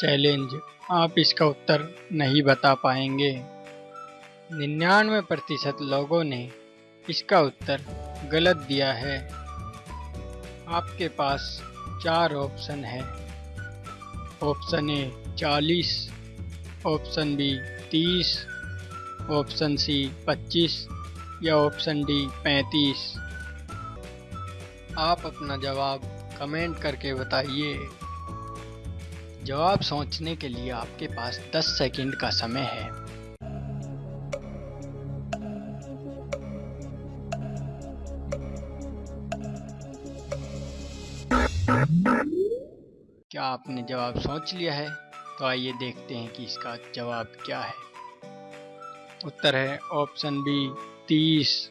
Challenge. आप इसका उत्तर नहीं बता पाएँगे। निन्यानवे प्रतिशत लोगों ने इसका उत्तर गलत दिया है। आपके पास चार ऑप्शन है। ऑप्शन ए, चालीस। ऑप्शन बी, तीस। ऑप्शन सी, पच्चीस। या ऑप्शन डी, पैंतीस। आप अपना जवाब कमेंट करके बताइए। जवाब सोचने के लिए आपके पास 10 सेकंड का समय है। क्या आपने जवाब सोच लिया है? तो आइए देखते हैं कि इसका जवाब क्या है। उत्तर है ऑप्शन बी, तीस।